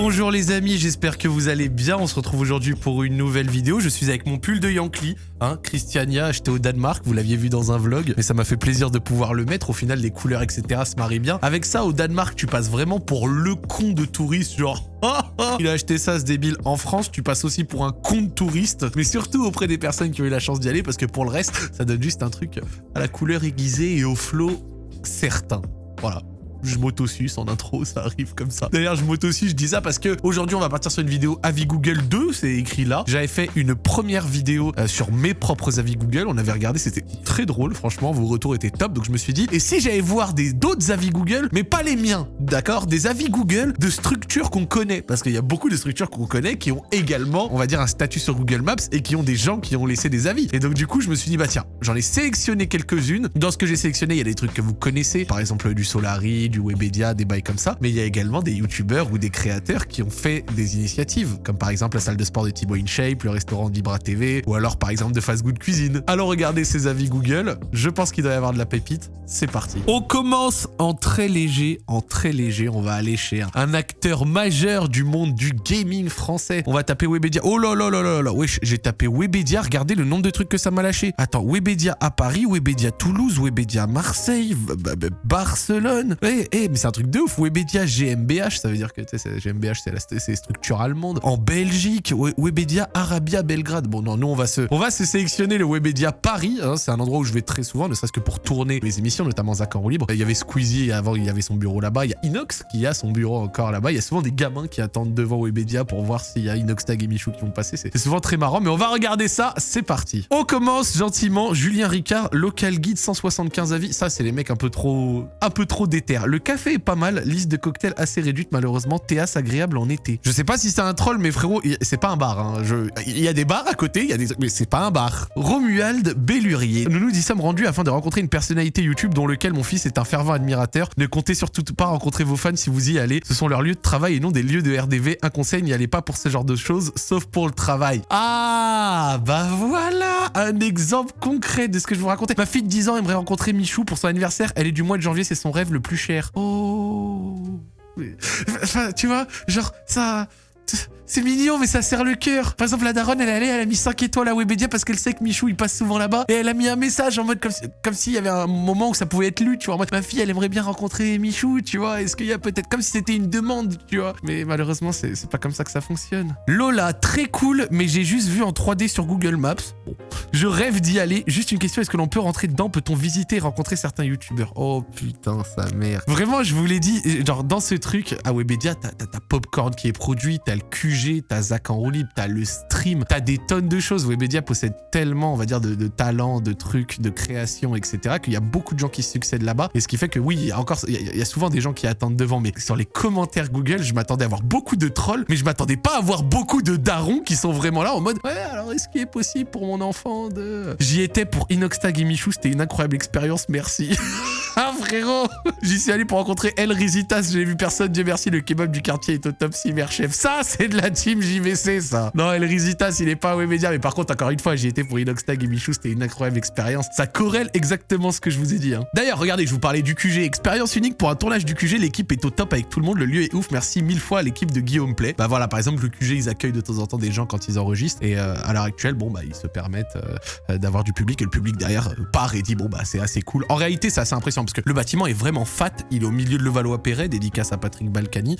Bonjour les amis, j'espère que vous allez bien. On se retrouve aujourd'hui pour une nouvelle vidéo. Je suis avec mon pull de Yankee, hein, Christiania, acheté au Danemark. Vous l'aviez vu dans un vlog, mais ça m'a fait plaisir de pouvoir le mettre. Au final, les couleurs, etc. se marient bien. Avec ça, au Danemark, tu passes vraiment pour le con de touriste, genre... Il a acheté ça, ce débile. En France, tu passes aussi pour un con de touriste, mais surtout auprès des personnes qui ont eu la chance d'y aller, parce que pour le reste, ça donne juste un truc à la couleur aiguisée et au flow certain. Voilà je m'auto-suce en intro, ça arrive comme ça. D'ailleurs, je m'auto-suce, je dis ça parce que aujourd'hui, on va partir sur une vidéo avis Google 2, c'est écrit là. J'avais fait une première vidéo euh, sur mes propres avis Google, on avait regardé, c'était très drôle, franchement, vos retours étaient top, donc je me suis dit, et si j'allais voir des d'autres avis Google, mais pas les miens, d'accord? Des avis Google de structures qu'on connaît, parce qu'il y a beaucoup de structures qu'on connaît qui ont également, on va dire, un statut sur Google Maps et qui ont des gens qui ont laissé des avis. Et donc du coup, je me suis dit, bah tiens, j'en ai sélectionné quelques-unes. Dans ce que j'ai sélectionné, il y a des trucs que vous connaissez, par exemple du Solari, du Webedia, des bails comme ça. Mais il y a également des youtubeurs ou des créateurs qui ont fait des initiatives, comme par exemple la salle de sport de Thibaut InShape, le restaurant Libra TV, ou alors par exemple de Fast Good Cuisine. Alors regardez ces avis Google, je pense qu'il doit y avoir de la pépite, c'est parti. On commence en très léger, en très léger, on va aller chez un, acteur majeur du monde du gaming français. On va taper Webedia. Oh là là là là là, wesh, j'ai tapé Webedia, regardez le nombre de trucs que ça m'a lâché. Attends, Webedia à Paris, Webedia Toulouse, Webedia Marseille, Barcelone. Eh, eh, mais c'est un truc de ouf. Webedia GmbH, ça veut dire que GmbH, c'est la structure allemande. En Belgique, Webedia Arabia Belgrade. Bon, non, nous, on va se, on va se sélectionner le Webedia Paris. Hein. c'est un endroit où je vais très souvent, ne serait-ce que pour tourner les émissions, notamment Zach en libre. Il y avait Squeezie, avant, il y avait son bureau là-bas. Il y a Inox qui a son bureau encore là-bas. Il y a souvent des gamins qui attendent devant Webedia pour voir s'il y a Inox Tag et Michou qui vont passer. C'est souvent très marrant, mais on va regarder ça. C'est parti. On commence gentiment. Julien Ricard, local guide 175 avis. Ça, c'est les mecs un peu trop, un peu trop déter. Le café est pas mal. Liste de cocktails assez réduite, malheureusement. Théas agréable en été. Je sais pas si c'est un troll, mais frérot, c'est pas un bar. Hein. Il y a des bars à côté, il y a des... mais c'est pas un bar. Romuald Bellurier. Nous nous y sommes rendus afin de rencontrer une personnalité YouTube dont lequel mon fils est un fervent admirateur. Ne comptez surtout pas rencontrer vos fans si vous y allez. Ce sont leurs lieux de travail et non des lieux de RDV. Un conseil, n'y allez pas pour ce genre de choses, sauf pour le travail. Ah, bah voilà un exemple concret de ce que je vous racontais. Ma fille de 10 ans aimerait rencontrer Michou pour son anniversaire. Elle est du mois de janvier, c'est son rêve le plus cher. Oh. Tu vois, genre, ça... C'est mignon, mais ça serre le cœur. Par exemple, la daronne, elle allée, elle a mis 5 étoiles à Webedia parce qu'elle sait que Michou, il passe souvent là-bas. Et elle a mis un message en mode comme, comme s'il y avait un moment où ça pouvait être lu, tu vois. En mode, ma fille, elle aimerait bien rencontrer Michou, tu vois. Est-ce qu'il y a peut-être comme si c'était une demande, tu vois. Mais malheureusement, c'est pas comme ça que ça fonctionne. Lola, très cool, mais j'ai juste vu en 3D sur Google Maps. Bon. Je rêve d'y aller. Juste une question, est-ce que l'on peut rentrer dedans? Peut-on visiter rencontrer certains youtubeurs? Oh putain, sa mère. Vraiment, je vous l'ai dit, genre dans ce truc, à Webedia, t'as ta Popcorn qui est produit, t'as le T'as Zach en roue libre, t'as le stream, t'as des tonnes de choses. Webedia possède tellement, on va dire, de, talents, de trucs, de création, etc. qu'il y a beaucoup de gens qui succèdent là-bas. Et ce qui fait que oui, il y a encore, il y, a souvent des gens qui attendent devant. Mais sur les commentaires Google, je m'attendais à avoir beaucoup de trolls, mais je m'attendais pas à avoir beaucoup de darons qui sont vraiment là en mode ouais, alors est-ce qu'il est possible pour mon enfant de? J'y étais pour Inoxtag et Michou, c'était une incroyable expérience, merci. J'y suis allé pour rencontrer El Rizitas, j'ai vu personne, Dieu merci, le kebab du quartier est au top cyber chef. Ça, c'est de la team JVC, ça. Non, El Rizitas, il est pas à Webedia, mais par contre, encore une fois, j'y étais pour Inoxtag et Michou, c'était une incroyable expérience. Ça corrèle exactement ce que je vous ai dit. Hein. D'ailleurs, regardez, je vous parlais du QG. Expérience unique pour un tournage du QG, l'équipe est au top avec tout le monde, le lieu est ouf, merci mille fois à l'équipe de Guillaume Play. Bah voilà, par exemple, le QG, ils accueillent de temps en temps des gens quand ils enregistrent, et euh, à l'heure actuelle, bon, bah, ils se permettent euh, d'avoir du public, et le public derrière euh, part et dit, bon, bah, c'est assez cool. En réalité, c'est assez impressionnant, parce que le bâtiment est vraiment fat, il est au milieu de Levallois-Perret, dédicace à Patrick Balkany.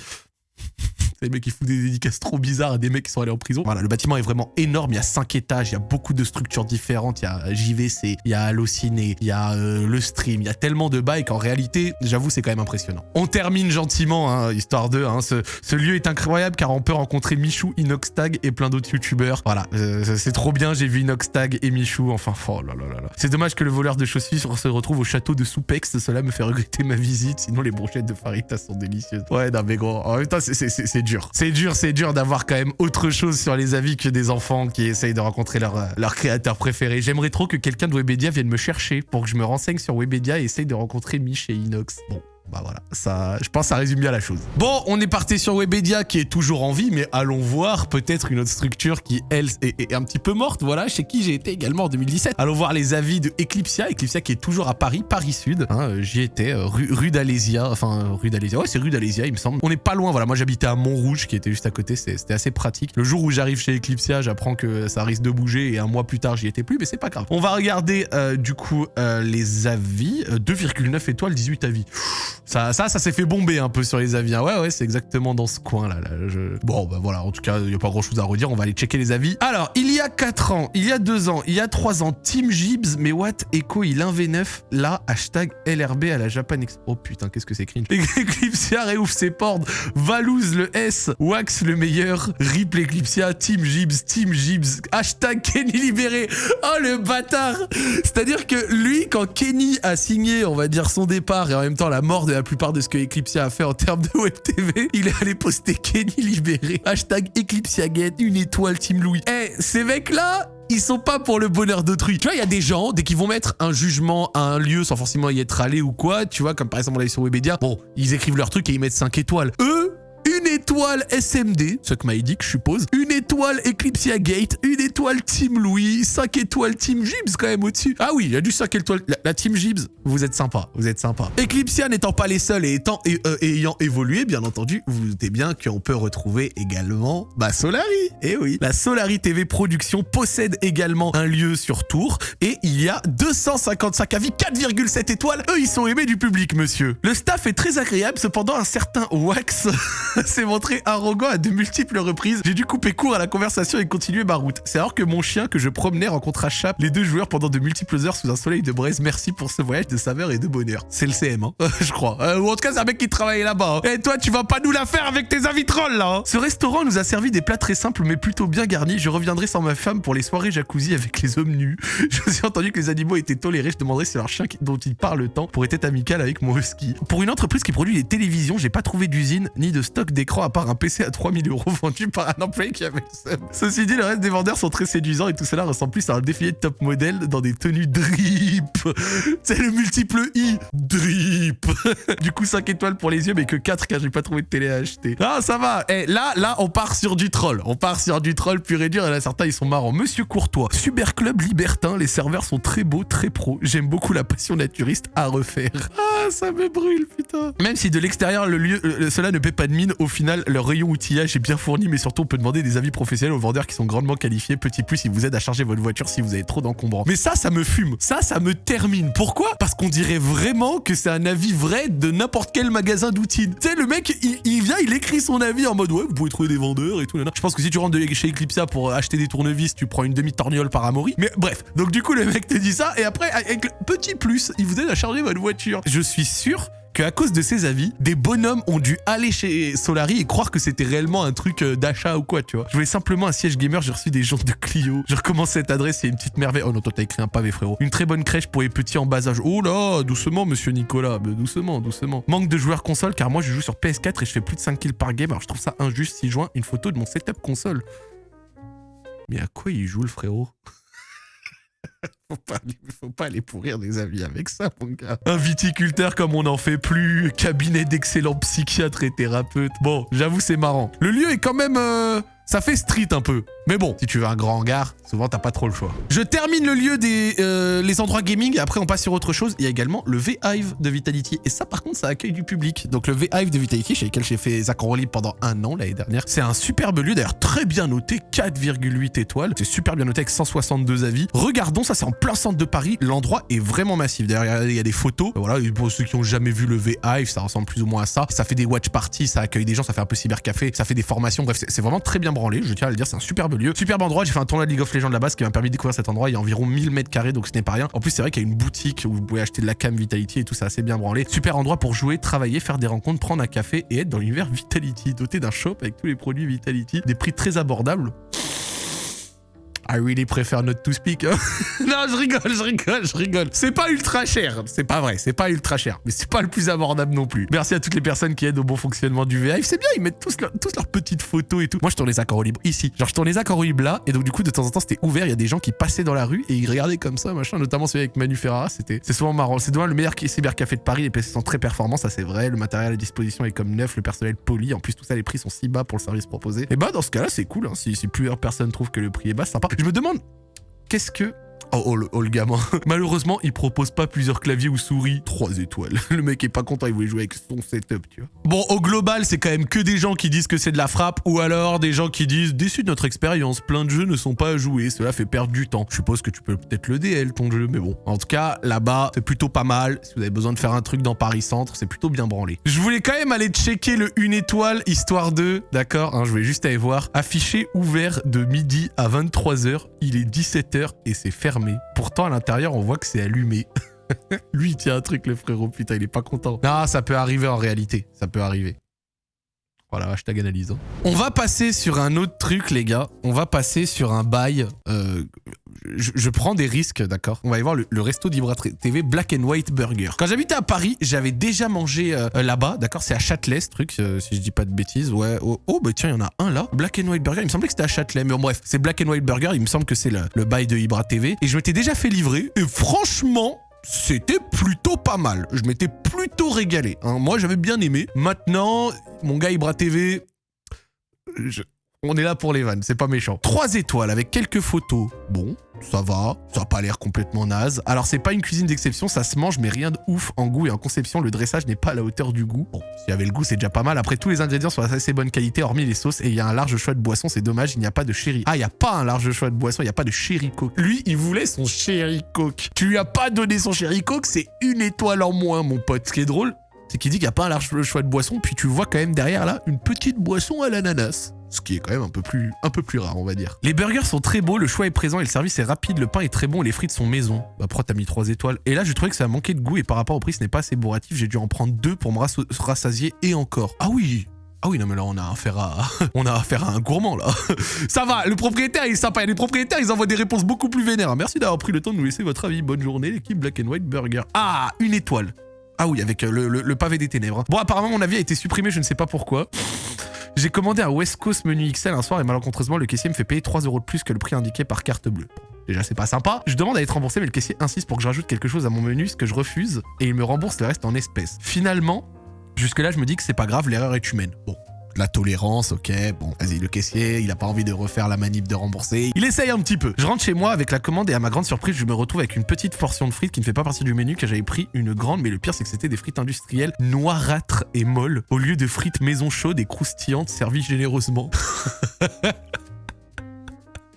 Les mecs qui font des dédicaces trop bizarres à des mecs qui sont allés en prison. Voilà, le bâtiment est vraiment énorme. Il y a cinq étages, il y a beaucoup de structures différentes. Il y a JVC, il y a Allociné, il y a euh, le stream. Il y a tellement de bails qu'en réalité, j'avoue, c'est quand même impressionnant. On termine gentiment, hein, histoire de. Hein, ce, ce, lieu est incroyable car on peut rencontrer Michou, Inoxtag et plein d'autres youtubeurs. Voilà, euh, c'est trop bien. J'ai vu Inoxtag et Michou. Enfin, oh là là là là. C'est dommage que le voleur de chaussures se retrouve au château de Soupex. Cela me fait regretter ma visite. Sinon, les brochettes de Farita sont délicieuses. Ouais, non, mais gros, en même temps, c'est C'est dur, c'est dur d'avoir quand même autre chose sur les avis que des enfants qui essayent de rencontrer leur, leur créateur préféré. J'aimerais trop que quelqu'un de Webedia vienne me chercher pour que je me renseigne sur Webedia et essaye de rencontrer Mich et Inox. Bon, Bah voilà, ça, je pense que ça résume bien la chose. Bon, on est parti sur Webedia qui est toujours en vie, mais allons voir peut-être une autre structure qui, elle, est, un petit peu morte, voilà, chez qui j'ai été également en 2017. Allons voir les avis de Eclipsia, Eclipsia qui est toujours à Paris, Paris Sud. Hein, euh, J'y étais, euh, rue, rue d'Alésia, enfin, euh, rue d'Alésia, ouais, c'est rue d'Alésia, il me semble. On n'est pas loin, voilà, moi j'habitais à Montrouge, qui était juste à côté, c'était assez pratique. Le jour où j'arrive chez Eclipsia, j'apprends que ça risque de bouger, et un mois plus tard, j'y étais plus, mais c'est pas grave. On va regarder, du coup, les avis. 2,9 étoiles, 18 avis. Ça, ça, ça s'est fait bomber un peu sur les avis. Hein. Ouais, ouais, c'est exactement dans ce coin-là. Bon, bah voilà, en tout cas, il n'y a pas grand-chose à redire. On va aller checker les avis. Alors, il y a 4 ans, il y a 2 ans, il y a 3 ans, Team Jibs, mais what? Echo, il 1v9, là, hashtag LRB à la Japan Expo. Oh putain, qu'est-ce que c'est cringe. Eclipsia réouvre ses portes. Valouz le S. Wax le meilleur. Rip Eclipsia. Team Jibs. Team Jibs. Hashtag Kenny libéré. Oh le bâtard. C'est-à-dire que lui, quand Kenny a signé, on va dire, son départ et en même temps la mort la plupart de ce que Eclipsia a fait en termes de web TV, il est allé poster Kenny libéré. Hashtag EclipsiaGate, une étoile Team Louis. Eh, ces mecs-là, ils sont pas pour le bonheur d'autrui. Tu vois, il y a des gens, dès qu'ils vont mettre un jugement à un lieu sans forcément y être allé ou quoi, tu vois, comme par exemple on l'a sur Webedia, bon, ils écrivent leur truc et ils mettent 5 étoiles. Eux, étoile SMD, ce que m'a je suppose, une étoile Eclipsia Gate, une étoile Team Louis, 5 étoiles Team Jibs quand même au-dessus. Ah oui, il y a du 5 étoiles. La, Team Jibs, vous êtes sympa, vous êtes sympa. Eclipsia n'étant pas les seuls et étant, euh, ayant évolué, bien entendu, vous vous doutez bien qu'on peut retrouver également bah, Solari. Eh oui, la Solari TV Production possède également un lieu sur Tours et il y a 255 avis, 4,7 étoiles. Eux, ils sont aimés du public, monsieur. Le staff est très agréable, cependant un certain Wax s'est montré arrogant à de multiples reprises. J'ai dû couper court à la conversation et continuer ma route. C'est alors que mon chien que je promenais rencontra Chap, les deux joueurs pendant de multiples heures sous un soleil de braise. Merci pour ce voyage de saveur et de bonheur. C'est le CM, hein, je crois. Euh, ou en tout cas, c'est un mec qui travaillait là-bas. Hein. Et toi, tu vas pas nous la faire avec tes avis trolls, là hein. Ce restaurant nous a servi des plats très simples mais plutôt bien garnis. Je reviendrai sans ma femme pour les soirées jacuzzi avec les hommes nus. Je suis entendu que les animaux étaient tolérés. Je demanderai si leur chien dont ils parlent le temps pourrait être amical avec mon husky. Pour une entreprise qui produit des télévisions, j'ai pas trouvé d'usine ni de stock d'écran part un PC à 3000 euros vendu par un employé qui avait le Ceci dit, le reste des vendeurs sont très séduisants et tout cela ressemble plus à un défilé de top modèle dans des tenues drip. C'est le multiple I. Drip. du coup, 5 étoiles pour les yeux, mais que 4 car j'ai pas trouvé de télé à acheter. Ah, ça va. Eh, là, là, on part sur du troll. On part sur du troll pur et dur. Et là, certains, ils sont marrants. Monsieur Courtois, Super Club Libertin. Les serveurs sont très beaux, très pro. J'aime beaucoup la passion naturiste à refaire. Ah, ça me brûle, putain. Même si de l'extérieur, le lieu, euh, cela ne paie pas de mine, au final, leur rayon outillage est bien fourni, mais surtout, on peut demander des avis professionnels aux vendeurs qui sont grandement qualifiés. Petit plus, ils vous aident à charger votre voiture si vous avez trop d'encombrants. Mais ça, ça me fume. Ça, ça me termine. Pourquoi? Parce qu'on dirait vraiment que c'est un avis vrai de n'importe quel magasin d'outils. Tu sais, le mec, il, vient, il écrit son avis en mode ouais, vous pouvez trouver des vendeurs et tout. Je pense que si tu rentres chez Eclipsia pour acheter des tournevis, tu prends une demi-torgnole par Amaury. Mais bref, donc du coup, le mec te dit ça et après, avec petit plus, il vous aide à charger votre voiture. Je suis sûr qu'à cause de ses avis, des bonhommes ont dû aller chez Solari et croire que c'était réellement un truc euh, d'achat ou quoi, tu vois. Je voulais simplement un siège gamer, j'ai reçu des gens de Clio. Je recommence cette adresse, a une petite merveille. Oh non, toi t'as écrit un pavé, frérot. Une très bonne crèche pour les petits en bas âge. Oh là, doucement, monsieur Nicolas. Doucement, doucement. Manque de joueurs console, car moi je joue sur PS4 et je fais plus de 5 kills par game. Alors je trouve ça injuste si je joins une photo de mon setup console. Mais à quoi il joue le frérot? faut, pas, faut pas aller pourrir des avis avec ça, mon gars. Un viticulteur comme on n'en fait plus, cabinet d'excellents psychiatres et thérapeutes. Bon, j'avoue, c'est marrant. Le lieu est quand même... Euh, ça fait street un peu. Mais bon, si tu veux un grand hangar, souvent t'as pas trop le choix. Je termine le lieu des euh, les endroits gaming et après on passe sur autre chose. Il y a également le V-Hive de Vitality. Et ça par contre ça accueille du public. Donc le V-Hive de Vitality chez lequel j'ai fait Zach en pendant un an l'année dernière. C'est un superbe lieu d'ailleurs très bien noté, 4,8 étoiles. C'est super bien noté avec 162 avis. Regardons, ça c'est en plein centre de Paris. L'endroit est vraiment massif. D'ailleurs il y a des photos. Voilà, pour ceux qui ont jamais vu le V-Hive, ça ressemble plus ou moins à ça. Ça fait des watch parties, ça accueille des gens, ça fait un peu cybercafé, ça fait des formations. Bref, c'est vraiment très bien branlé. Je tiens à le dire, c'est un superbe Superbe endroit, j'ai fait un tournoi de League of Legends là-bas, ce qui m'a permis de découvrir cet endroit. Il y a environ 1000 mètres carrés, donc ce n'est pas rien. En plus, c'est vrai qu'il y a une boutique où vous pouvez acheter de la cam Vitality et tout, ça assez bien branlé. Super endroit pour jouer, travailler, faire des rencontres, prendre un café et être dans l'univers Vitality, doté d'un shop avec tous les produits Vitality, des prix très abordables. I really prefer not to speak. hein. non, je rigole, je rigole, je rigole. C'est pas ultra cher. C'est pas vrai, c'est pas ultra cher. Mais c'est pas le plus abordable non plus. Merci à toutes les personnes qui aident au bon fonctionnement du VIve. C'est bien, ils mettent tous, leur- tous leurs petites photos et tout. Moi, je tourne les accords au libre ici. Genre, je tourne les accords au libre là. Et donc, du coup, de temps en temps, c'était ouvert. Il y a des gens qui passaient dans la rue et ils regardaient comme ça, machin. Notamment celui avec Manu Ferrara. C'était, c'est souvent marrant. C'est devant le meilleur cybercafé de Paris. Les PC sont très performants, ça c'est vrai. Le matériel à disposition est comme neuf. Le personnel poli. En plus, tout ça, les prix sont si bas pour le service proposé. Et bah, dans ce cas-là, c'est cool. hein. Si, si plusieurs personnes trouvent que le prix est bas, sympa. Je me demande, qu'est-ce que Oh, oh, le, oh, gamin. Malheureusement, il propose pas plusieurs claviers ou souris. 3 étoiles. Le mec est pas content, il voulait jouer avec son setup, tu vois. Bon, au global, c'est quand même que des gens qui disent que c'est de la frappe ou alors des gens qui disent déçus de notre expérience, plein de jeux ne sont pas à jouer, cela fait perdre du temps. Je suppose que tu peux peut-être le DL ton jeu, mais bon. En tout cas, là-bas, c'est plutôt pas mal. Si vous avez besoin de faire un truc dans Paris Centre, c'est plutôt bien branlé. Je voulais quand même aller checker le 1 étoile, histoire de, d'accord hein, Je voulais juste aller voir. Affiché ouvert de midi à 23h, il est 17h et c'est fermé. Pourtant, à l'intérieur, on voit que c'est allumé. Lui, il tient un truc, le frérot, putain, il est pas content. Non, ça peut arriver en réalité. Ça peut arriver. Voilà, hashtag analyse. hein. On va passer sur un autre truc, les gars. On va passer sur un bail. euh, je, prends des risques, d'accord? On va aller voir le, resto d'Ibra TV Black and White Burger. Quand j'habitais à Paris, j'avais déjà mangé euh, euh, là-bas, d'accord? C'est à Châtelet, ce truc, euh, si je dis pas de bêtises. Ouais. Oh, oh, bah tiens, il y en a un là. Black and White Burger. Il me semblait que c'était à Châtelet, mais bon, bref, c'est Black and White Burger. Il me semble que c'est le, le bail de Ibra TV. Et je m'étais déjà fait livrer. Et franchement, c'était plutôt pas mal. Je m'étais plutôt régalé. hein. Moi, j'avais bien aimé. Maintenant, mon gars Ibra TV, je- on est là pour les vannes, c'est pas méchant. Trois étoiles avec quelques photos. Bon, ça va, ça a pas l'air complètement naze. Alors c'est pas une cuisine d'exception, ça se mange mais rien de ouf en goût et en conception. Le dressage n'est pas à la hauteur du goût. Bon, s'il y avait le goût, c'est déjà pas mal. Après, tous les ingrédients sont assez bonne qualité, hormis les sauces. Et il y a un large choix de boissons, c'est dommage, il n'y a pas de sherry. Ah, il y a pas un large choix de boissons, il n'y a pas de sherry coke. Lui, il voulait son sherry coke. Tu lui as pas donné son sherry coke, c'est une étoile en moins, mon pote. Ce qui est drôle, c'est qu'il dit qu'il n'y a pas un large choix de boissons, puis tu vois quand même derrière là une petite boisson à l'ananas. Ce qui est quand même un peu plus, un peu plus rare, on va dire. Les burgers sont très beaux, le choix est présent et le service est rapide, le pain est très bon, les frites sont maison. Bah, pourquoi t'as mis 3 étoiles? Et là, je trouvais que ça manquait de goût et par rapport au prix, ce n'est pas assez bourratif. J'ai dû en prendre deux pour me rassasier et encore. Ah oui ah oui, non, mais là, on a affaire à, affaire à un gourmand, là. Ça va, le propriétaire, il est sympa. Et les propriétaires, ils envoient des réponses beaucoup plus vénères. Merci d'avoir pris le temps de nous laisser votre avis. Bonne journée, l'équipe Black and White Burger. Ah, une étoile. Ah oui, avec euh, le, le- le pavé des ténèbres. Bon, apparemment, mon avis a été supprimé, je ne sais pas pourquoi. J'ai commandé un West Coast menu XL un soir et malencontreusement, le caissier me fait payer 3 euros de plus que le prix indiqué par carte bleue. Déjà, c'est pas sympa. Je demande à être remboursé, mais le caissier insiste pour que je rajoute quelque chose à mon menu, ce que je refuse, et il me rembourse le reste en espèces. Finalement, jusque-là, je me dis que c'est pas grave, l'erreur est humaine. Bon. La tolérance, ok, bon, vas-y, le caissier, il a pas envie de refaire la manip de rembourser. Il essaye un petit peu. Je rentre chez moi avec la commande et à ma grande surprise, je me retrouve avec une petite portion de frites qui ne fait pas partie du menu, que j'avais pris une grande, mais le pire, c'est que c'était des frites industrielles noirâtres et molles, au lieu de frites maison chaudes et croustillantes servies généreusement.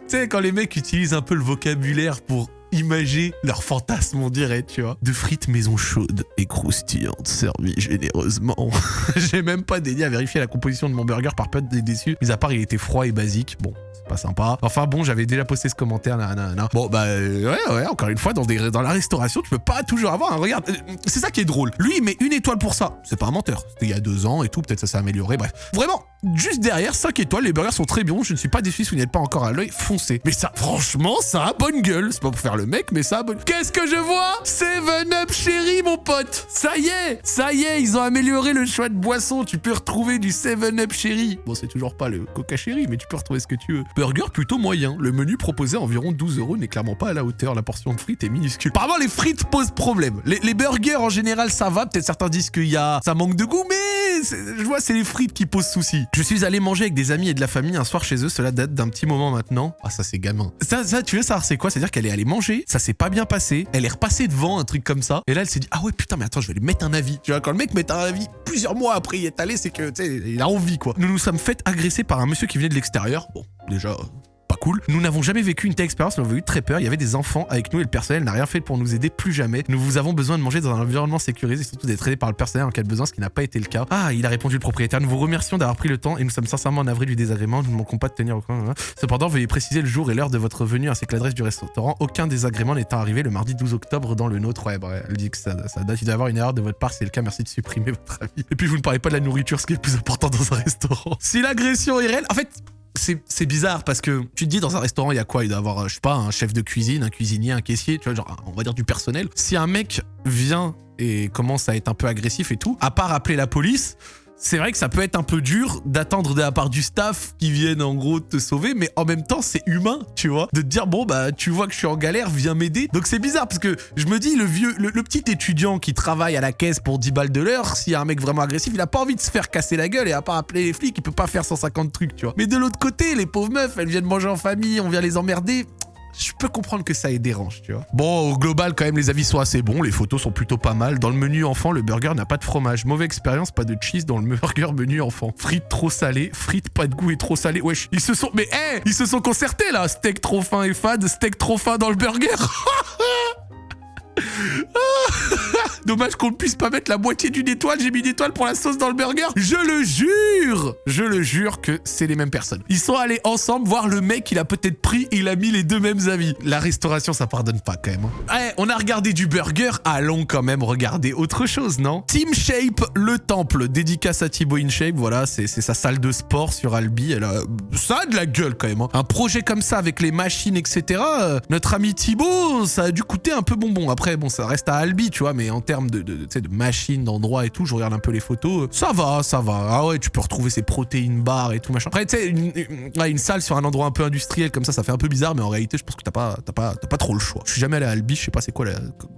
Tu sais, quand les mecs utilisent un peu le vocabulaire pour imager leur fantasme, on dirait, tu vois. De frites maison chaudes et croustillantes servies généreusement. J'ai même pas dédié à vérifier la composition de mon burger par peur d'être déçu. Mais à part, il était froid et basique. Bon. C'est Pas sympa. Enfin bon, j'avais déjà posté ce commentaire. nanana. Bon, bah euh, ouais, ouais, encore une fois, dans, la restauration, tu peux pas toujours avoir un. Regarde, euh, c'est ça qui est drôle. Lui, il met une étoile pour ça. C'est pas un menteur. C'était il y a deux ans et tout. Peut-être ça s'est amélioré. Bref. Vraiment, juste derrière, 5 étoiles. Les burgers sont très bons. Je ne suis pas déçu si vous n'êtes pas encore à l'œil. Foncez. Mais ça, franchement, ça a bonne gueule. C'est pas pour faire le mec, mais ça a bonne. Qu'est-ce que je vois? Seven Up chéri, mon pote. Ça y est, ça y est, ils ont amélioré le choix de boisson. Tu peux retrouver du Seven Up chéri. Bon, c'est toujours pas le Coca chéri, mais tu peux retrouver ce que tu veux. Burger plutôt moyen. Le menu proposé à environ 12 euros n'est clairement pas à la hauteur. La portion de frites est minuscule. Apparemment, les frites posent problème. Les, burgers en général, ça va. Peut-être certains disent qu'il y a, ça manque de goût, mais je vois, c'est les frites qui posent souci. Je suis allé manger avec des amis et de la famille un soir chez eux. Cela date d'un petit moment maintenant. Ah, ça, c'est gamin. Ça, ça, tu veux savoir, c'est quoi? C'est-à-dire qu'elle est allée manger, ça s'est pas bien passé. Elle est repassée devant un truc comme ça. Et là, elle s'est dit, ah ouais, putain, mais attends, je vais lui mettre un avis. Tu vois, quand le mec met un avis plusieurs mois après y est allé, c'est que, tu sais, il a envie, quoi. Nous nous sommes fait agresser par un monsieur qui venait de l'extérieur. Bon, déjà, pas cool. Nous n'avons jamais vécu une telle expérience, nous avons eu très peur. Il y avait des enfants avec nous et le personnel n'a rien fait pour nous aider plus jamais. Nous vous avons besoin de manger dans un environnement sécurisé et surtout d'être aidé par le personnel en cas de besoin, ce qui n'a pas été le cas. Ah, il a répondu le propriétaire. Nous vous remercions d'avoir pris le temps et nous sommes sincèrement navrés du désagrément. Nous ne manquons pas de tenir au coin. Cependant, veuillez préciser le jour et l'heure de votre venue ainsi que l'adresse du restaurant. Aucun désagrément n'étant arrivé le mardi 12 octobre dans le nôtre. Ouais, bref, elle dit que ça, date. Il doit y avoir une erreur de votre part. C'est le cas. Merci de supprimer votre avis. Et puis, vous ne parlez pas de la nourriture, ce qui est le plus important dans un restaurant. Si l'agression est en fait, c'est bizarre parce que tu te dis dans un restaurant, il y a quoi? Il doit avoir, je sais pas, un chef de cuisine, un cuisinier, un caissier, tu vois, genre, on va dire du personnel. Si un mec vient et commence à être un peu agressif et tout, à part appeler la police, c'est vrai que ça peut être un peu dur d'attendre de la part du staff qui vienne en gros te sauver, mais en même temps c'est humain, tu vois, de te dire bon bah tu vois que je suis en galère, viens m'aider. Donc c'est bizarre parce que je me dis le vieux, le, petit étudiant qui travaille à la caisse pour 10 balles de l'heure, s'il y a un mec vraiment agressif, il a pas envie de se faire casser la gueule et à part appeler les flics, il peut pas faire 150 trucs, tu vois. Mais de l'autre côté, les pauvres meufs, elles viennent manger en famille, on vient les emmerder je peux comprendre que ça les dérange, tu vois. Bon, au global, quand même, les avis sont assez bons, les photos sont plutôt pas mal. Dans le menu enfant, le burger n'a pas de fromage. Mauvaise expérience, pas de cheese dans le burger menu enfant. Frites trop salées, frites pas de goût et trop salées. Wesh, ils se sont... Mais hé, ils se sont concertés, là Steak trop fin et fade, steak trop fin dans le burger Dommage qu'on ne puisse pas mettre la moitié d'une étoile. J'ai mis une étoile pour la sauce dans le burger. Je le jure Je le jure que c'est les mêmes personnes. Ils sont allés ensemble voir le mec il a peut-être pris et il a mis les deux mêmes avis. La restauration, ça pardonne pas quand même. Hein. Eh, on a regardé du burger. Allons quand même regarder autre chose, non? Team Shape, le temple. Dédicace à Thibaut InShape. Voilà, c'est sa salle de sport sur Albi. Elle a... Ça a de la gueule quand même. Hein. Un projet comme ça avec les machines, etc. Euh, notre ami Thibaut, ça a dû coûter un peu bonbon. Après, bon, ça reste à Albi, tu vois, mais en termes de, de, machines, d'endroits et tout, je regarde un peu les photos, ça va, ça va. Ah ouais, tu peux retrouver ces protéines bars et tout, machin. Après, tu sais, une, salle sur un endroit un peu industriel comme ça, ça fait un peu bizarre, mais en réalité, je pense que t'as pas, pas, pas trop le choix. Je suis jamais allé à Albi, je sais pas c'est quoi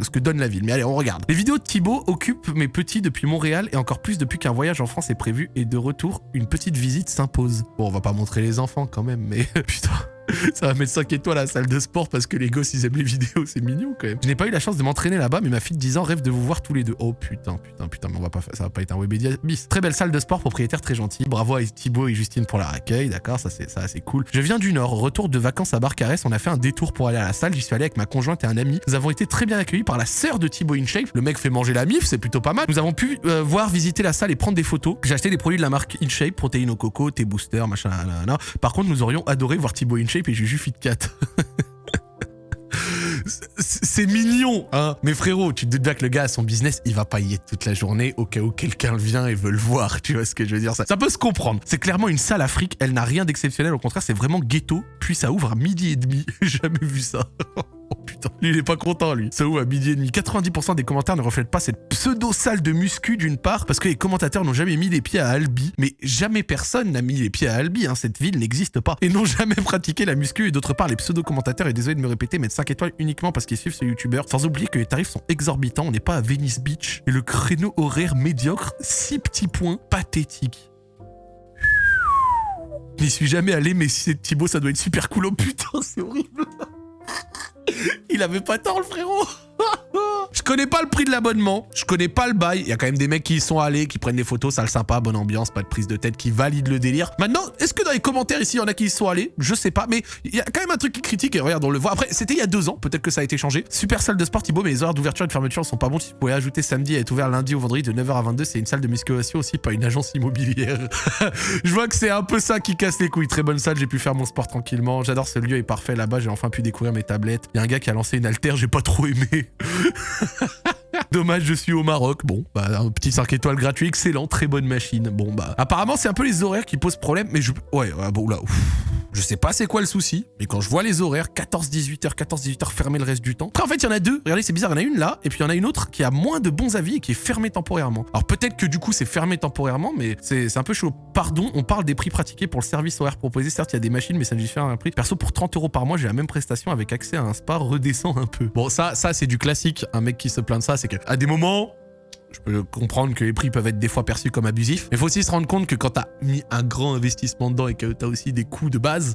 ce que donne la ville, mais allez, on regarde. Les vidéos de Thibaut occupent mes petits depuis Montréal et encore plus depuis qu'un voyage en France est prévu et de retour, une petite visite s'impose. Bon, on va pas montrer les enfants quand même, mais putain. Ça va mettre 5 étoiles à la salle de sport parce que les gosses ils aiment les vidéos, c'est mignon quand même. Je n'ai pas eu la chance de m'entraîner là-bas, mais ma fille de 10 ans rêve de vous voir tous les deux. Oh putain, putain, putain, mais on va pas faire, ça va pas être un Webedia bis. Très belle salle de sport, propriétaire très gentil. Bravo à Thibaut et Justine pour leur accueil, d'accord, ça c'est ça c'est cool. Je viens du Nord, retour de vacances à Barcarès, on a fait un détour pour aller à la salle, j'y suis allé avec ma conjointe et un ami. Nous avons été très bien accueillis par la sœur de Thibaut InShape. Le mec fait manger la mif, c'est plutôt pas mal. Nous avons pu euh, voir, visiter la salle et prendre des photos. J'ai acheté des produits de la marque InShape, protéines au coco, thé booster, machin, Par contre, nous aurions adoré voir Thibaut InShape et Juju Fit c'est mignon, hein. Mais frérot, tu te doutes bien que le gars a son business, il va pas y être toute la journée au cas où quelqu'un vient et veut le voir. Tu vois ce que je veux dire? Ça, ça peut se comprendre. C'est clairement une salle Afrique, elle n'a rien d'exceptionnel. Au contraire, c'est vraiment ghetto. Puis ça ouvre à midi et demi. Jamais vu ça. Oh putain, lui il est pas content lui. Ça à midi et demi 90% des commentaires ne reflètent pas cette pseudo-salle de muscu d'une part, parce que les commentateurs n'ont jamais mis les pieds à Albi. Mais jamais personne n'a mis les pieds à Albi, hein. cette ville n'existe pas. Et n'ont jamais pratiqué la muscu. Et d'autre part, les pseudo-commentateurs, et désolé de me répéter, mettent 5 étoiles uniquement parce qu'ils suivent ce youtubeur. Sans oublier que les tarifs sont exorbitants, on n'est pas à Venice Beach. Et le créneau horaire médiocre, 6 petits points, pathétique. N'y suis jamais allé, mais si c'est Thibaut, ça doit être super cool. Oh putain, c'est horrible. Il avait pas tort, le frérot Je connais pas le prix de l'abonnement, je connais pas le bail. Il y a quand même des mecs qui y sont allés, qui prennent des photos, salle sympa, bonne ambiance, pas de prise de tête, qui valident le délire. Maintenant, est-ce que dans les commentaires ici, il y en a qui y sont allés? Je sais pas, mais il y a quand même un truc qui critique, et regarde, on le voit. Après, c'était il y a deux ans, peut-être que ça a été changé. Super salle de sport, Thibaut, mais les horaires d'ouverture et de fermeture sont pas bons. Si vous pouvez ajouter samedi et être ouvert lundi ou vendredi de 9h à 22, c'est une salle de musculation aussi, pas une agence immobilière. je vois que c'est un peu ça qui casse les couilles. Très bonne salle, j'ai pu faire mon sport tranquillement. J'adore ce lieu, est parfait là-bas, j'ai enfin pu découvrir mes tablettes. Il y a un gars qui a lancé une altère, j'ai pas trop aimé. Dommage, je suis au Maroc. Bon, bah, un petit 5 étoiles gratuit, excellent, très bonne machine. Bon, bah, apparemment, c'est un peu les horaires qui posent problème, mais je... Ouais, bon, là, je sais pas c'est quoi le souci, mais quand je vois les horaires, 14-18h, 14-18h fermé le reste du temps. Après, en fait, il y en a deux. Regardez, c'est bizarre, il y en a une là, et puis il y en a une autre qui a moins de bons avis et qui est fermée temporairement. Alors peut-être que du coup, c'est fermé temporairement, mais c'est un peu chaud. Pardon, on parle des prix pratiqués pour le service horaire proposé. Certes, il y a des machines, mais ça diffère un prix. Perso, pour 30 euros par mois, j'ai la même prestation avec accès à un spa redescend un peu. Bon, ça, ça c'est du classique. Un mec qui se plaint de ça, c'est qu'à des moments, je peux comprendre que les prix peuvent être des fois perçus comme abusifs. Mais faut aussi se rendre compte que quand tu as mis un grand investissement dedans et que tu as aussi des coûts de base,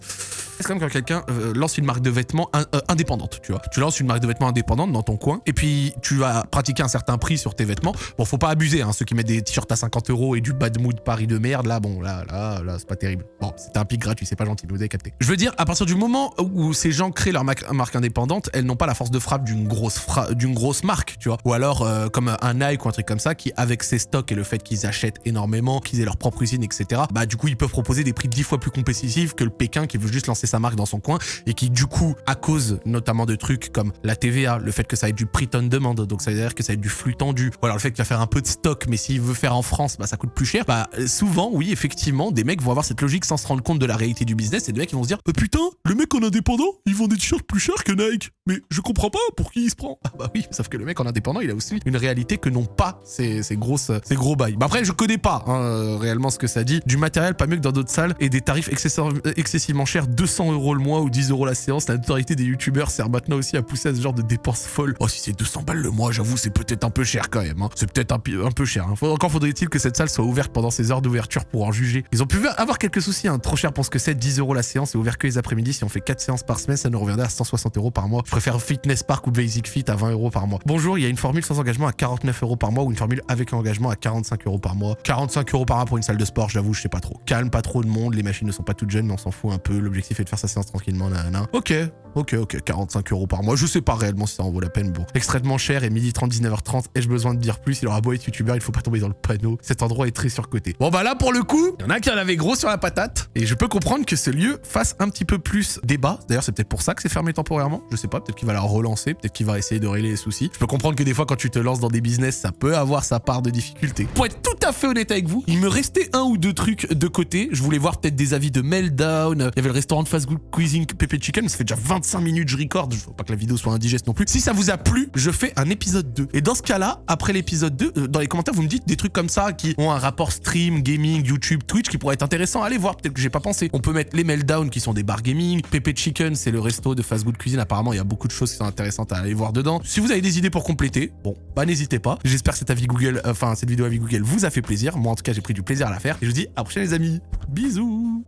c'est comme quand quelqu'un euh, lance une marque de vêtements euh, indépendante, tu vois. Tu lances une marque de vêtements indépendante dans ton coin et puis tu vas pratiquer un certain prix sur tes vêtements. Bon, faut pas abuser, hein, ceux qui mettent des t-shirts à 50 euros et du bad mood Paris de merde, là, bon, là, là, là, c'est pas terrible. Bon, c'est un pic gratuit, c'est pas gentil, vous avez capté. Je veux dire, à partir du moment où ces gens créent leur marque indépendante, elles n'ont pas la force de frappe d'une grosse, d'une grosse marque, tu vois. Ou alors, euh, comme un Nike ou un truc comme ça, qui, avec ses stocks et le fait qu'ils achètent énormément, qu'ils aient leur propre usine, etc., bah du coup, ils peuvent proposer des prix dix fois plus compétitifs que le Pékin qui veut juste lancer sa marque dans son coin et qui du coup, à cause notamment de trucs comme la TVA, le fait que ça ait du prix on demand, donc ça veut dire que ça ait du flux tendu, voilà, le fait qu'il va faire un peu de stock, mais s'il veut faire en France, bah ça coûte plus cher. Bah souvent, oui, effectivement, des mecs vont avoir cette logique sans se rendre compte de la réalité du business et des mecs vont se dire oh, putain, le mec en indépendant, il vend des t-shirts plus chers que Nike. Mais je comprends pas pour qui il se prend? Ah bah oui, sauf que le mec en indépendant, il a aussi une réalité que n'ont pas ces, ces grosses, ces gros bails. Bah après, je connais pas hein, réellement ce que ça dit. Du matériel pas mieux que dans d'autres salles et des tarifs excessivement chers, 200 euros le mois ou 10 euros la séance. La notoriété des youtubeurs sert maintenant aussi à pousser à ce genre de dépenses folles. Oh, si c'est 200 balles le mois, j'avoue, c'est peut-être un peu cher quand même. Hein. C'est peut-être un, un, peu cher. Hein. Encore faudrait-il que cette salle soit ouverte pendant ces heures d'ouverture pour en juger. Ils ont pu avoir quelques soucis, trop cher pour ce que c'est, 10 euros la séance et ouvert que les après-midi. Si on fait 4 séances par semaine, ça nous reviendrait à 160 euros par mois. Je préfère Fitness Park ou Basic Fit à 20 euros par mois. Bonjour, il y a une formule sans engagement à 49 euros par mois ou une formule avec engagement à 45 euros par mois. 45 euros par mois pour une salle de sport, j'avoue, je sais pas trop. Calme, pas trop de monde, les machines ne sont pas toutes jeunes, mais on s'en fout un peu. L'objectif est de faire sa séance tranquillement, nanana. Ok, ok, ok, 45 euros par mois. Je sais pas réellement si ça en vaut la peine. Bon, extrêmement cher et midi 30, 19h30. Ai-je besoin de dire plus? Il aura beau être youtubeur, il faut pas tomber dans le panneau. Cet endroit est très surcoté. Bon bah là, pour le coup, il y en a qui en avaient gros sur la patate. Et je peux comprendre que ce lieu fasse un petit peu plus débat. D'ailleurs, c'est peut-être pour ça que c'est fermé temporairement. Je sais pas, peut-être qu'il va la relancer, peut-être qu'il va essayer de régler les soucis. Je peux comprendre que des fois, quand tu te lances dans des business, ça peut avoir sa part de difficulté. À fait honnête avec vous, il me restait un ou deux trucs de côté. Je voulais voir peut-être des avis de Meltdown. Il y avait le restaurant de fast food cuisine Pepe Chicken. Ça fait déjà 25 minutes je record. Je veux pas que la vidéo soit indigeste non plus. Si ça vous a plu, je fais un épisode 2. Et dans ce cas-là, après l'épisode 2, euh, dans les commentaires, vous me dites des trucs comme ça qui ont un rapport stream, gaming, YouTube, Twitch qui pourrait être intéressant. Allez voir, peut-être que j'ai pas pensé. On peut mettre les Meltdown qui sont des bars gaming. Pepe Chicken, c'est le resto de fast food cuisine. Apparemment, il y a beaucoup de choses qui sont intéressantes à aller voir dedans. Si vous avez des idées pour compléter, bon, bah n'hésitez pas. J'espère que cette avis Google, enfin cette vidéo avis Google vous a fait plaisir. Moi en tout cas, j'ai pris du plaisir à la faire. Et je vous dis à la les amis. Bisous